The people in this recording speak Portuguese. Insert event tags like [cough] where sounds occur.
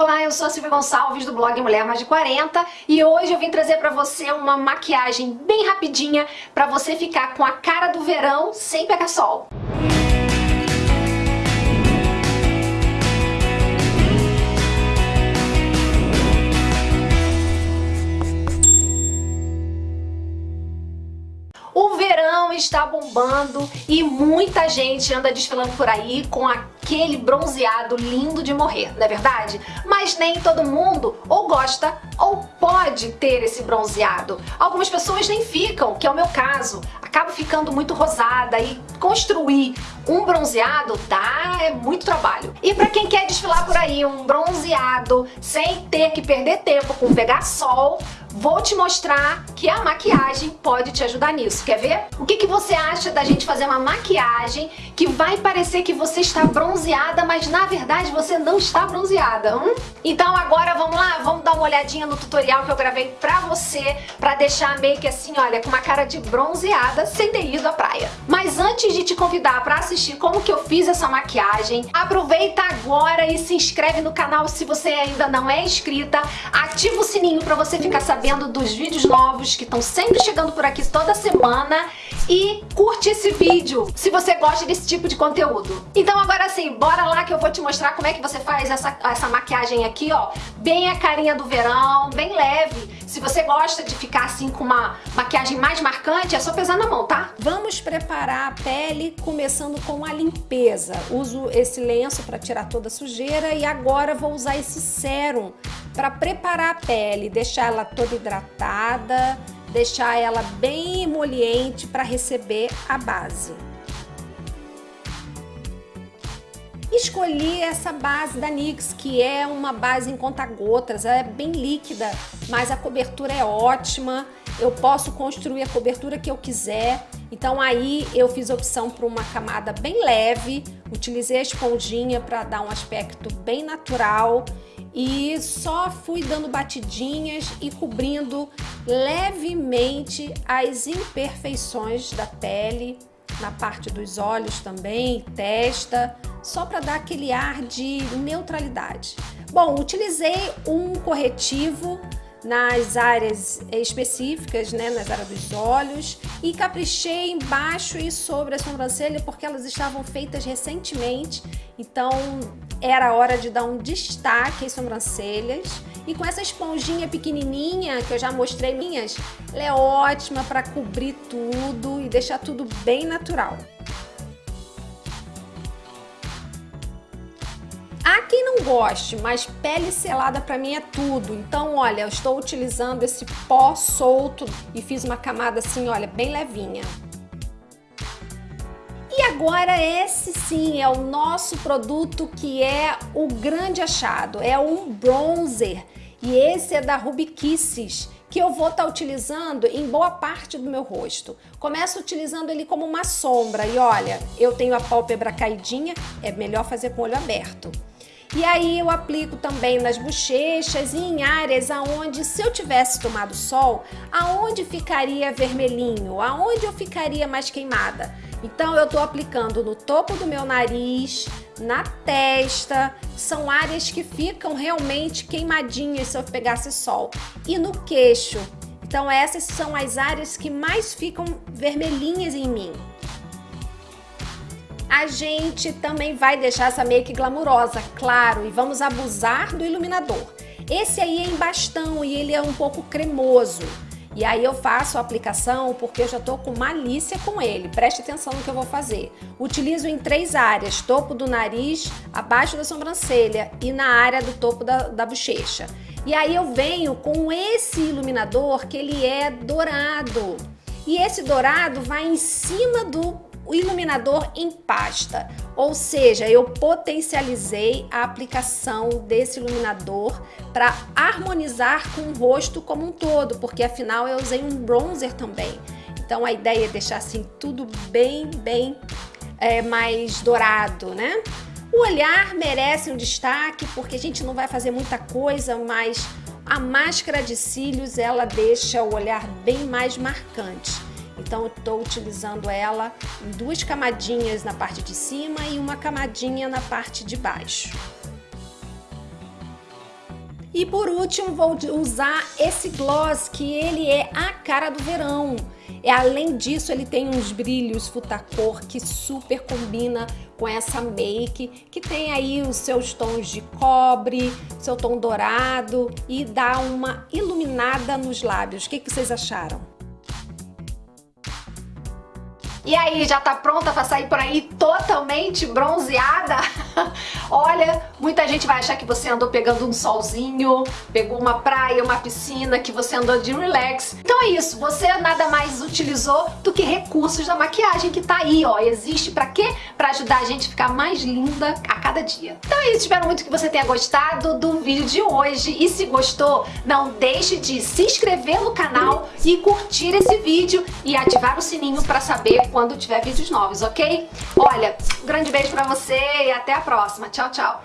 Olá, eu sou a Silvia Gonçalves do blog Mulher Mais de 40 e hoje eu vim trazer pra você uma maquiagem bem rapidinha pra você ficar com a cara do verão sem pegar sol. O verão está bombando e muita gente anda desfilando por aí com aquele bronzeado lindo de morrer, não é verdade? Mas nem todo mundo ou gosta ou pode ter esse bronzeado. Algumas pessoas nem ficam, que é o meu caso. Acabo ficando muito rosada e construir um bronzeado dá é muito trabalho. E para quem quer desfilar por aí um bronzeado sem ter que perder tempo com pegar sol, vou te mostrar que a maquiagem pode te ajudar nisso. Quer ver? O que, que você acha da gente fazer uma maquiagem que vai parecer que você está bronzeada, mas na verdade você não está bronzeada? Hum? Então agora vamos lá, vamos dar uma olhadinha no tutorial que eu gravei pra você, pra deixar a make assim, olha, com uma cara de bronzeada sem ter ido à praia. Mas antes de te convidar pra assistir como que eu fiz essa maquiagem, aproveita agora e se inscreve no canal se você ainda não é inscrita, ativa o sininho pra você ficar sabendo dos vídeos novos que estão sempre chegando por aqui toda semana e curte esse vídeo se você gosta desse tipo de conteúdo. Então agora sim, bora lá que eu vou te mostrar como é que você faz essa, essa maquiagem aqui, ó, bem a carinha do verão, bem leve. Se você gosta de ficar assim com uma maquiagem mais marcante, é só pesar na mão, tá? Vamos preparar a pele começando com a limpeza. Uso esse lenço para tirar toda a sujeira e agora vou usar esse sérum para preparar a pele, deixar ela toda hidratada, deixar ela bem emoliente para receber a base. Escolhi essa base da NYX, que é uma base em conta-gotas, ela é bem líquida, mas a cobertura é ótima, eu posso construir a cobertura que eu quiser, então aí eu fiz opção por uma camada bem leve, utilizei a esponjinha para dar um aspecto bem natural e só fui dando batidinhas e cobrindo levemente as imperfeições da pele, na parte dos olhos também, testa, só para dar aquele ar de neutralidade. Bom, utilizei um corretivo nas áreas específicas, né, nas áreas dos olhos e caprichei embaixo e sobre a sobrancelha porque elas estavam feitas recentemente, então era hora de dar um destaque às sobrancelhas e com essa esponjinha pequenininha que eu já mostrei minhas, ela é ótima para cobrir tudo e deixar tudo bem natural. Há quem não goste, mas pele selada para mim é tudo. Então, olha, eu estou utilizando esse pó solto e fiz uma camada assim, olha, bem levinha. Agora esse sim é o nosso produto que é o grande achado, é um bronzer. E esse é da Ruby Kisses, que eu vou estar tá utilizando em boa parte do meu rosto. Começo utilizando ele como uma sombra e olha, eu tenho a pálpebra caidinha, é melhor fazer com o olho aberto. E aí eu aplico também nas bochechas e em áreas aonde se eu tivesse tomado sol, aonde ficaria vermelhinho, aonde eu ficaria mais queimada. Então eu tô aplicando no topo do meu nariz, na testa, são áreas que ficam realmente queimadinhas se eu pegasse sol. E no queixo. Então essas são as áreas que mais ficam vermelhinhas em mim a gente também vai deixar essa make glamurosa, claro, e vamos abusar do iluminador. Esse aí é em bastão e ele é um pouco cremoso. E aí eu faço a aplicação porque eu já tô com malícia com ele. Preste atenção no que eu vou fazer. Utilizo em três áreas, topo do nariz, abaixo da sobrancelha e na área do topo da, da bochecha. E aí eu venho com esse iluminador que ele é dourado. E esse dourado vai em cima do o iluminador em pasta, ou seja, eu potencializei a aplicação desse iluminador para harmonizar com o rosto como um todo, porque afinal eu usei um bronzer também. Então a ideia é deixar assim tudo bem, bem é, mais dourado, né? O olhar merece um destaque porque a gente não vai fazer muita coisa, mas a máscara de cílios ela deixa o olhar bem mais marcante. Então eu estou utilizando ela em duas camadinhas na parte de cima e uma camadinha na parte de baixo. E por último, vou usar esse gloss, que ele é a cara do verão. E além disso, ele tem uns brilhos Futacor que super combina com essa make, que tem aí os seus tons de cobre, seu tom dourado e dá uma iluminada nos lábios. O que, que vocês acharam? E aí, já tá pronta pra sair por aí totalmente bronzeada? [laughs] Olha, muita gente vai achar que você andou pegando um solzinho, pegou uma praia, uma piscina, que você andou de relax. Então é isso, você nada mais utilizou do que recursos da maquiagem que tá aí, ó. Existe pra quê? Pra ajudar a gente a ficar mais linda a cada dia. Então é isso, espero muito que você tenha gostado do vídeo de hoje. E se gostou, não deixe de se inscrever no canal e curtir esse vídeo e ativar o sininho pra saber quando tiver vídeos novos, ok? Olha, Grande beijo pra você e até a próxima. Tchau, tchau.